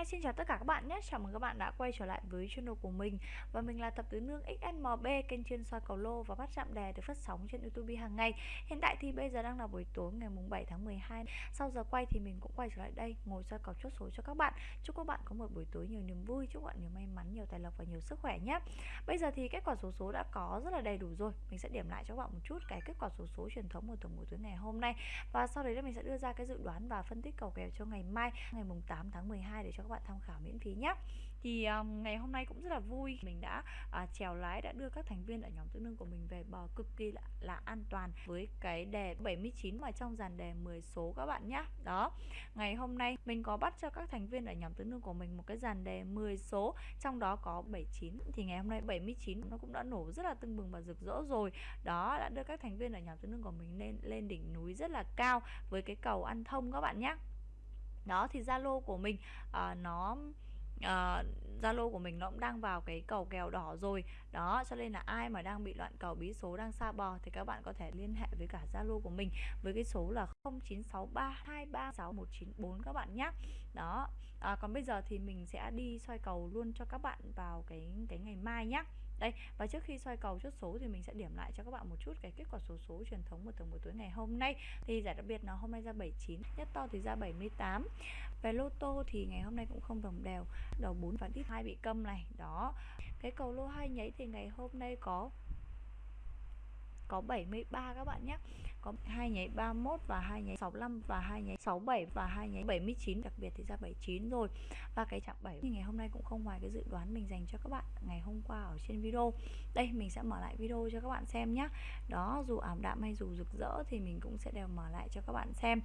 Hi, xin chào tất cả các bạn nhé. Chào mừng các bạn đã quay trở lại với channel của mình và mình là thập tứ nương XNMB, kênh chuyên soi cầu lô và bắt chạm đề được phát sóng trên YouTube hàng ngày. Hiện tại thì bây giờ đang là buổi tối ngày mùng 7 tháng 12. Sau giờ quay thì mình cũng quay trở lại đây ngồi soi cầu chốt số cho các bạn. Chúc các bạn có một buổi tối nhiều niềm vui, chúc bạn nhiều may mắn, nhiều tài lộc và nhiều sức khỏe nhé. Bây giờ thì kết quả số số đã có rất là đầy đủ rồi. Mình sẽ điểm lại cho các bạn một chút cái kết quả số số truyền thống của tuần buổi tối ngày hôm nay và sau đấy là mình sẽ đưa ra cái dự đoán và phân tích cầu kèo cho ngày mai ngày mùng 8 tháng 12 để cho các bạn tham khảo miễn phí nhé thì um, ngày hôm nay cũng rất là vui. Mình đã uh, chèo lái đã đưa các thành viên ở nhóm tứ nương của mình về bờ cực kỳ là, là an toàn với cái đề 79 mà trong dàn đề 10 số các bạn nhé đó ngày hôm nay mình có bắt cho các thành viên ở nhóm tứ nương của mình một cái dàn đề 10 số trong đó có 79 thì ngày hôm nay 79 nó cũng đã nổ rất là tưng bừng và rực rỡ rồi. Đó đã đưa các thành viên ở nhóm tứ nương của mình lên lên đỉnh núi rất là cao với cái cầu ăn thông các bạn nhé đó thì zalo của mình uh, nó ờ, Zalo uh, của mình nó cũng đang vào cái cầu kèo đỏ rồi. Đó cho nên là ai mà đang bị loạn cầu bí số đang xa bò thì các bạn có thể liên hệ với cả Zalo của mình với cái số là 0963236194 các bạn nhé đó à, còn bây giờ thì mình sẽ đi soi cầu luôn cho các bạn vào cái cái ngày mai nhé đây, và trước khi xoay cầu chốt số thì mình sẽ điểm lại cho các bạn một chút cái kết quả số số truyền thống của từng buổi tối ngày hôm nay. Thì giải đặc biệt nó hôm nay ra 79 nhất to thì ra 78 về lô tô thì ngày hôm nay cũng không đồng đều. Đầu 4 và tiếp hai bị câm này, đó. Cái cầu lô hai nháy thì ngày hôm nay có có 73 các bạn nhé có hai nháy 31 và hai nháy 65 và hai nháy 67 và hai nháy 79 đặc biệt thì ra 79 rồi. Và cái chạm 7 thì ngày hôm nay cũng không ngoài cái dự đoán mình dành cho các bạn ngày hôm qua ở trên video. Đây mình sẽ mở lại video cho các bạn xem nhé đó dù ảm đạm hay dù rực rỡ thì mình cũng sẽ đều mở lại cho các bạn xem.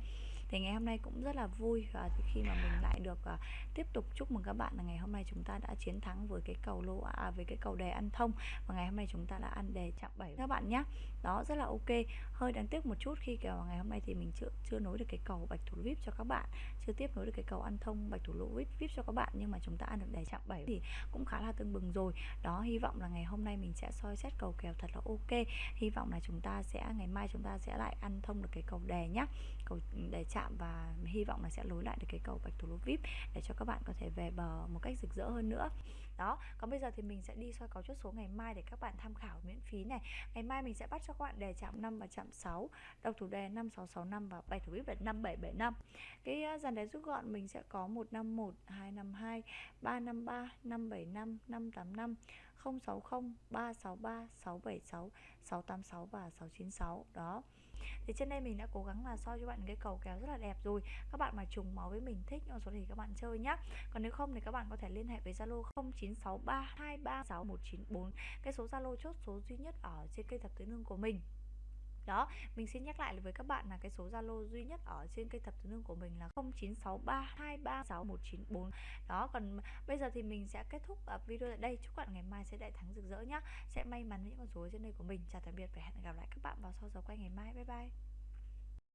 Thì ngày hôm nay cũng rất là vui và khi mà mình lại được uh, tiếp tục chúc mừng các bạn là ngày hôm nay chúng ta đã chiến thắng với cái cầu lô à, với cái cầu đề ăn thông. Và ngày hôm nay chúng ta đã ăn đề chạm 7 các bạn nhé đó rất là ok. Hơi đáng tiếc một chút khi kèo ngày hôm nay thì mình chưa chưa nối được cái cầu bạch thủ vip cho các bạn, chưa tiếp nối được cái cầu ăn thông bạch thủ lỗ vip vip cho các bạn, nhưng mà chúng ta ăn được đề chạm 7 thì cũng khá là tương bừng rồi. Đó, hy vọng là ngày hôm nay mình sẽ soi xét cầu kèo thật là ok. Hy vọng là chúng ta sẽ, ngày mai chúng ta sẽ lại ăn thông được cái cầu đề nhá, cầu đề chạm và hy vọng là sẽ nối lại được cái cầu bạch thủ lỗ vip để cho các bạn có thể về bờ một cách rực rỡ hơn nữa. Đó, còn bây giờ thì mình sẽ đi soi cầu chốt số ngày mai để các bạn tham khảo miễn phí này. Ngày mai mình sẽ bắt cho các bạn đề chạm 5 và chạm 6 độc thủ đề 5665 và bài thủ vip là 5775 cái à, dàn đề rút gọn mình sẽ có 151 252 353 575 585 060 363 676 686 và 696 đó. Thì trên đây mình đã cố gắng là soi cho bạn cái cầu kéo rất là đẹp rồi. Các bạn mà trùng máu với mình thích những số thì các bạn chơi nhá. Còn nếu không thì các bạn có thể liên hệ với Zalo 0963236194 cái số Zalo chốt số duy nhất ở trên kênh thập tứ nương của mình đó, mình xin nhắc lại với các bạn là cái số zalo duy nhất ở trên cây thập tứ nương của mình là 0963236194 đó, còn bây giờ thì mình sẽ kết thúc ờ, video tại đây. Chúc bạn ngày mai sẽ đại thắng rực rỡ nhá. Sẽ may mắn những con số trên đây của mình. Chào tạm biệt và hẹn gặp lại các bạn vào sau giờ quay ngày mai. Bye bye.